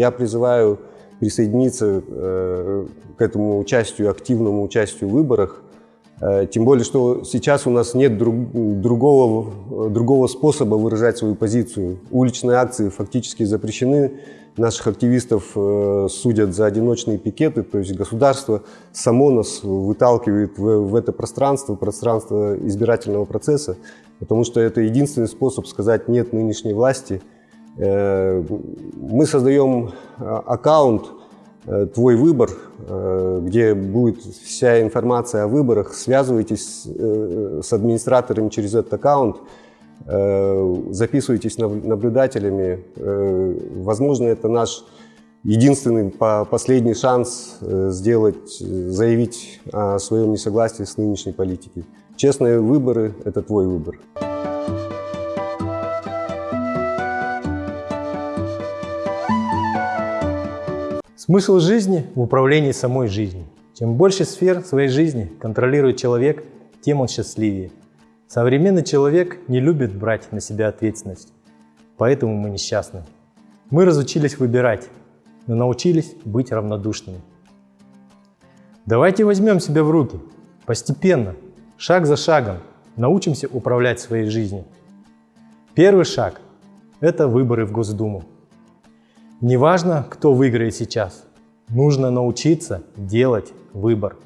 Я призываю присоединиться э, к этому участию, активному участию в выборах. Э, Тем более, что сейчас у нас нет друг- другого, другого способа выражать свою позицию. Уличные акции фактически запрещены. Наших активистов э, судят за одиночные пикеты, то есть государство само нас выталкивает в, в это пространство, пространство избирательного процесса, потому что это единственный способ сказать «нет» нынешней власти. Э, Мы создаем э, аккаунт э, «Твой выбор», где будет вся информация о выборах. Связывайтесь с администраторами через этот аккаунт, записывайтесь наб- наблюдателями. Возможно, это наш единственный по- последний шанс сделать, заявить о своем несогласии с нынешней политикой. Честные выборы – это твой выбор. Смысл жизни в управлении самой жизнью. Чем больше сфер своей жизни контролирует человек, тем он счастливее. Современный человек не любит брать на себя ответственность, поэтому мы несчастны. Мы разучились выбирать, но научились быть равнодушными. Давайте возьмем себя в руки, постепенно, шаг за шагом, научимся управлять своей жизнью. Первый шаг – это выборы в Госдуму. Неважно, кто выиграет сейчас, нужно научиться делать выбор.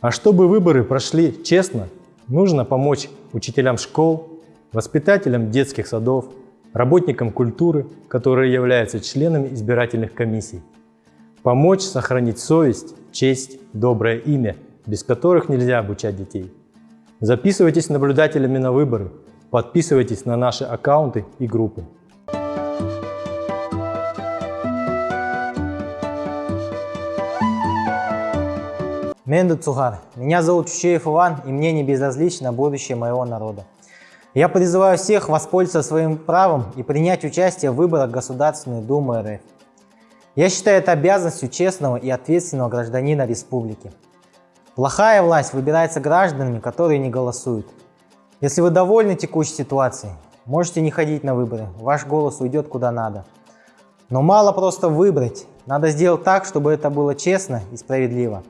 А чтобы выборы прошли честно, нужно помочь учителям школ, воспитателям детских садов, работникам культуры, которые являются членами избирательных комиссий. Помочь сохранить совесть, честь, доброе имя, без которых нельзя обучать детей. Записывайтесь наблюдателями на выборы, подписывайтесь на наши аккаунты и группы. Менду Цугар. Меня зовут Чучеев Иван, и мне не безразлично будущее моего народа. Я призываю всех воспользоваться своим правом и принять участие в выборах Государственной Думы РФ. Я считаю это обязанностью честного и ответственного гражданина республики. Плохая власть выбирается гражданами, которые не голосуют. Если вы довольны текущей ситуацией, можете не ходить на выборы, ваш голос уйдет куда надо. Но мало просто выбрать, надо сделать так, чтобы это было честно и справедливо.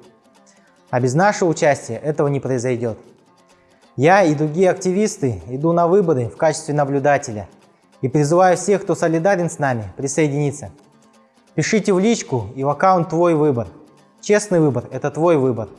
А без нашего участия этого не произойдет. Я и другие активисты иду на выборы в качестве наблюдателя и призываю всех, кто солидарен с нами, присоединиться. Пишите в личку и в аккаунт «Твой выбор». Честный выбор – это твой выбор.